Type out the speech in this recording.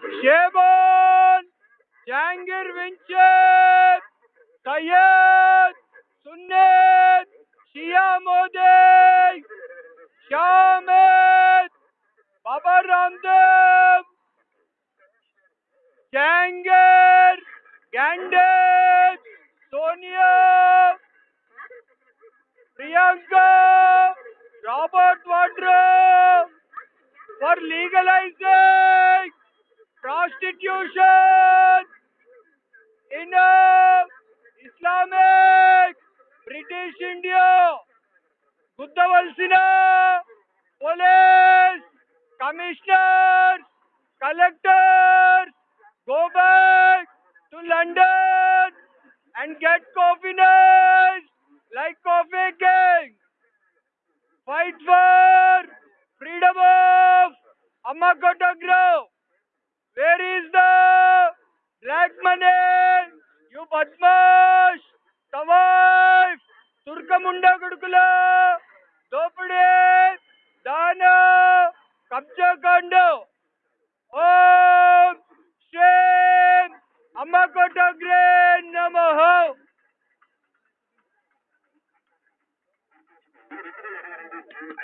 Şeban, Cengir Vinçer, Tayyat, Sünnet, Şia Model, Şamet, Baba Randım, Cengir, Gendet, Sonia, Priyanka, constitution in a Islamic British India. Buddhaval Sinha, police, commissioners, collectors, go back to London and get coffeeers like coffee king. Fight for freedom of Amakota Grove. Where is the black money? You Badmash! Tavaif! Turkamunda Gudukula! Dopade! Dana! Kapcha Kando! Om! Shem! Amakota Grand Namaha!